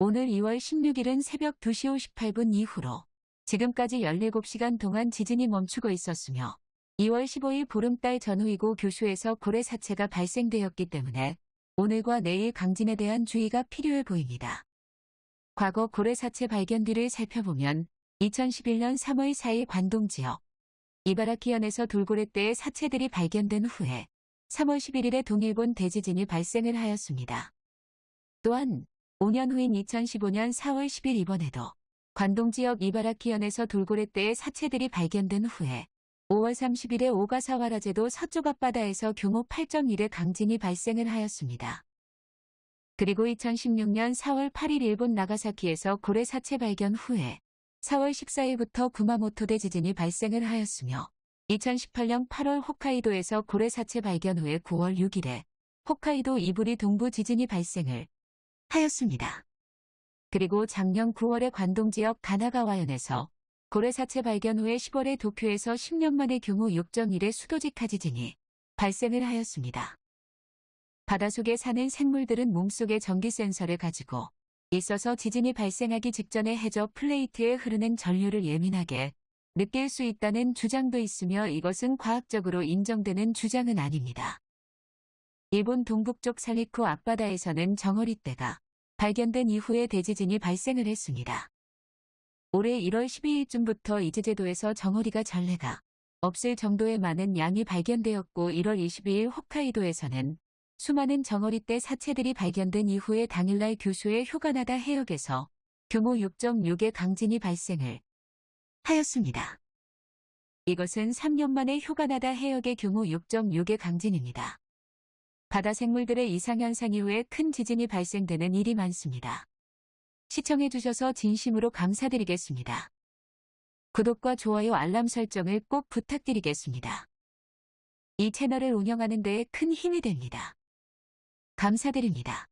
오늘 2월 16일은 새벽 2시 58분 이후로 지금까지 17시간 동안 지진이 멈추고 있었으며 2월 15일 보름달 전후이고 교슈에서 고래 사체가 발생되었기 때문에 오늘과 내일 강진에 대한 주의가 필요해 보입니다. 과거 고래 사체 발견 뒤를 살펴보면 2011년 3월 4일 관동 지역 이바라키현에서 돌고래 때의 사체들이 발견된 후에 3월 11일에 동일본 대지진이 발생을 하였습니다. 또한 5년 후인 2015년 4월 10일 이번에도 관동 지역 이바라키현에서 돌고래 때의 사체들이 발견된 후에 5월 30일에 오가사와라제도 서쪽 앞바다에서 규모 8.1의 강진이 발생을 하였습니다. 그리고 2016년 4월 8일 일본 나가사키에서 고래 사체 발견 후에 4월 14일부터 구마모토 대 지진이 발생을 하였으며 2018년 8월 홋카이도에서 고래 사체 발견 후에 9월 6일에 홋카이도 이부리 동부 지진이 발생을 하였습니다. 그리고 작년 9월에 관동 지역 가나가와현에서 고래 사체 발견 후에 10월에 도쿄에서 10년 만에 규모 6.1의 수도직하 지진이 발생을 하였습니다. 바닷속에 사는 생물들은 몸속에 전기 센서를 가지고 있어서 지진이 발생하기 직전에 해저 플레이트에 흐르는 전류를 예민하게 느낄 수 있다는 주장도 있으며 이것은 과학적으로 인정되는 주장은 아닙니다. 일본 동북쪽 살리쿠 앞바다에서는 정어리떼가 발견된 이후에 대지진이 발생을 했습니다. 올해 1월 12일쯤부터 이즈제도에서 정어리가 전례가 없을 정도의 많은 양이 발견되었고 1월 22일 홋카이도에서는 수많은 정어리떼 사체들이 발견된 이후에 당일날 교수의 휴가나다 해역에서 규모 6.6의 강진이 발생을 하였습니다. 이것은 3년 만에 휴가나다 해역의 규모 6.6의 강진입니다. 바다 생물들의 이상현상 이후에 큰 지진이 발생되는 일이 많습니다. 시청해주셔서 진심으로 감사드리겠습니다. 구독과 좋아요 알람 설정을 꼭 부탁드리겠습니다. 이 채널을 운영하는 데에 큰 힘이 됩니다. 감사드립니다.